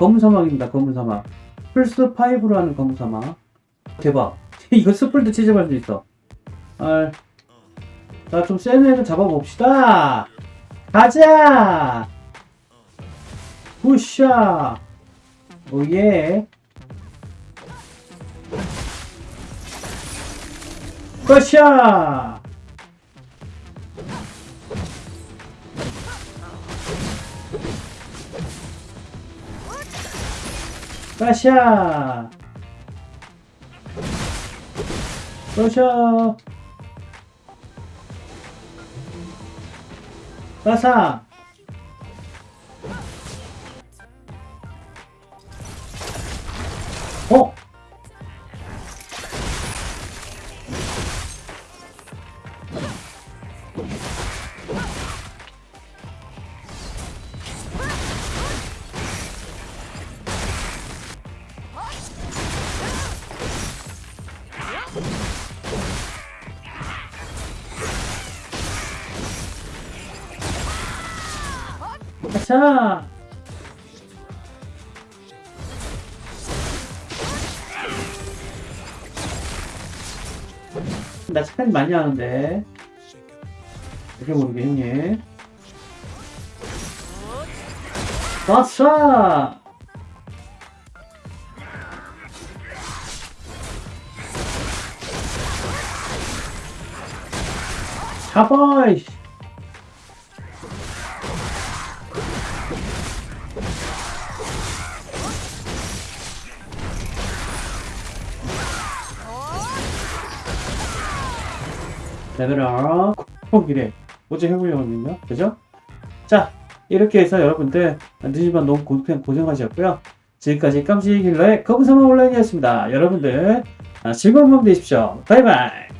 검은 사막입니다. 검은 사막. 플스 5로 하는 검은 사막. 대박. 이거 스플도 취집할 수 있어. 아, 자, 좀 센 애를 잡아봅시다. 가자! 푸샤! 오예! 푸샤! 빠샤! 빠샤! 빠사! 아차! 나 스팸 많이 하는데. 이렇게 모르게 형님. 아싸! 잡아! 이씨. 레벨업 콕이래. 어제 해보려고 했는요. 그죠? 자 이렇게 해서 여러분들 늦지만 너무 고생, 고생하셨고요. 지금까지 깜찍일러의 거부사마 온라인이었습니다. 여러분들 아, 즐거운 밤 되십시오. 바이바이